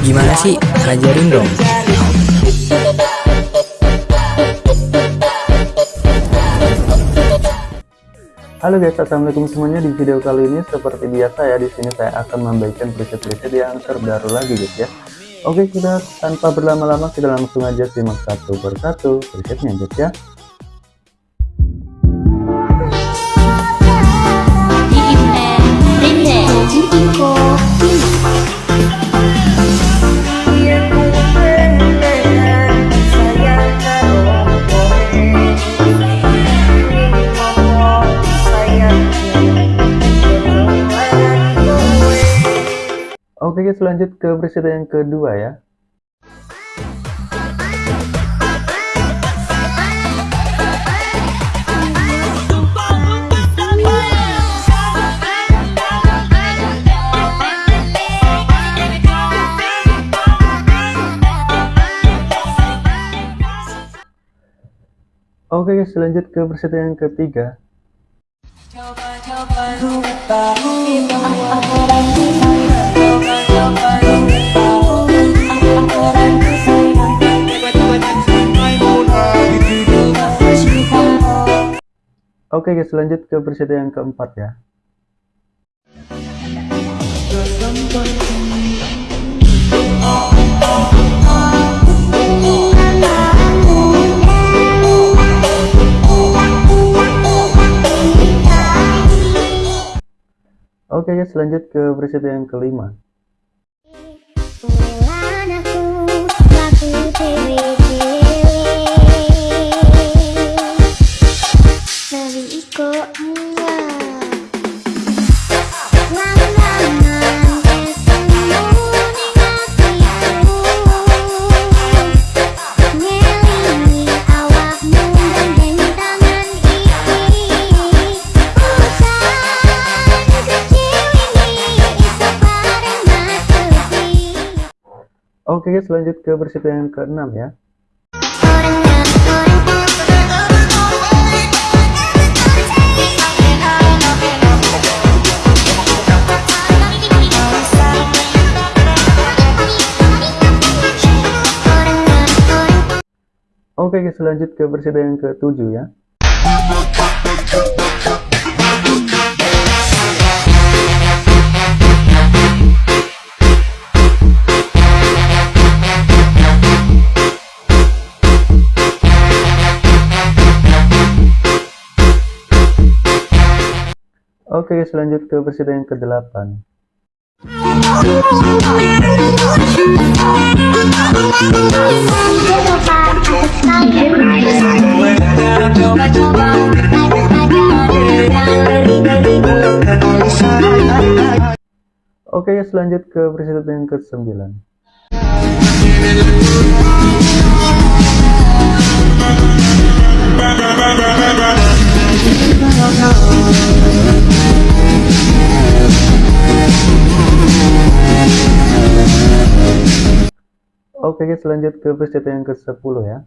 Gimana sih? Ajarin dong. Halo guys, assalamualaikum semuanya. Di video kali ini seperti biasa ya, di sini saya akan membagikan preset-preset yang terbaru lagi guys ya. Oke, kita tanpa berlama-lama kita langsung aja simak satu persatu presetnya guys ya. Oke guys lanjut ke preset yang kedua ya Oke guys lanjut ke preset yang ketiga Oke guys lanjut ke preset yang keempat ya. Oke guys lanjut ke preset yang kelima Oke guys lanjut ke versi yang ke-6 ya. Oke guys lanjut ke versi yang ke-7 ya Oke guys lanjut ke versi yang ke-8 Oke guys lanjut ke versi yang ke-9 Oke guys lanjut ke peristiwa yang ke-10 ya.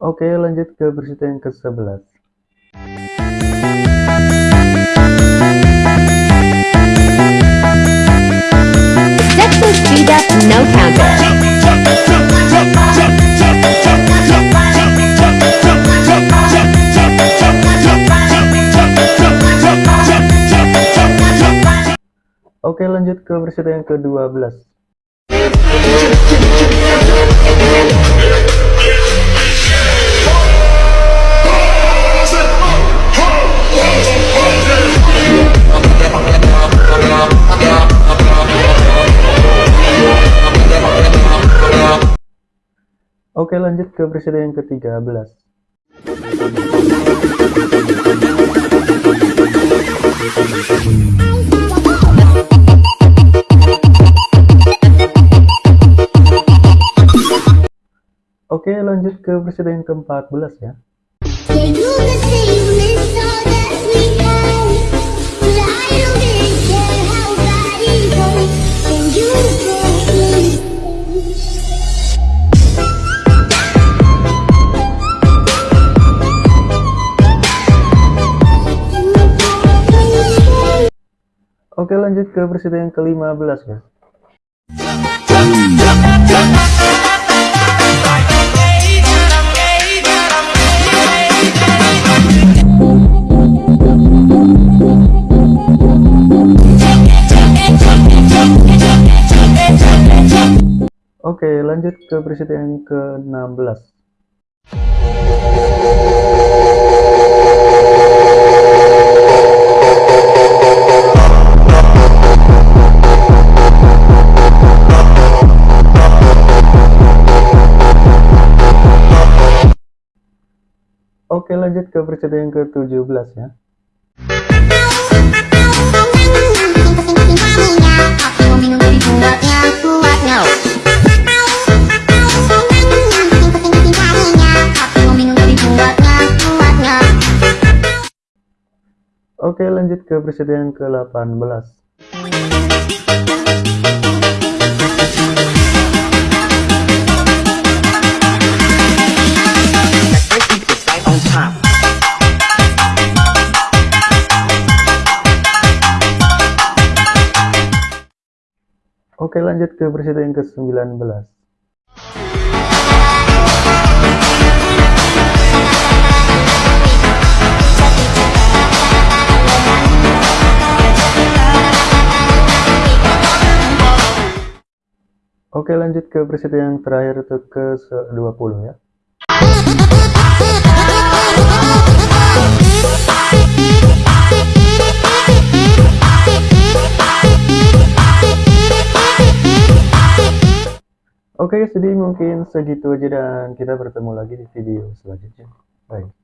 Oke lanjut ke peristiwa yang ke-11 Oke lanjut ke versi yang ke-12 Oke lanjut ke presiden yang ke-13 lanjut ke presiden ke-14 ya. Oke lanjut ke presiden yang ke-15 ya. Lanjut ke presiden yang ke-16. Oke lanjut ke presiden yang ke-17 ya. Aku Oke lanjut ke presiden yang ke-18. Oke lanjut ke presiden yang ke-19. Oke lanjut ke presiden yang terakhir itu ke-20 ya. Oke, jadi mungkin segitu aja dan kita bertemu lagi di video selanjutnya. Bye.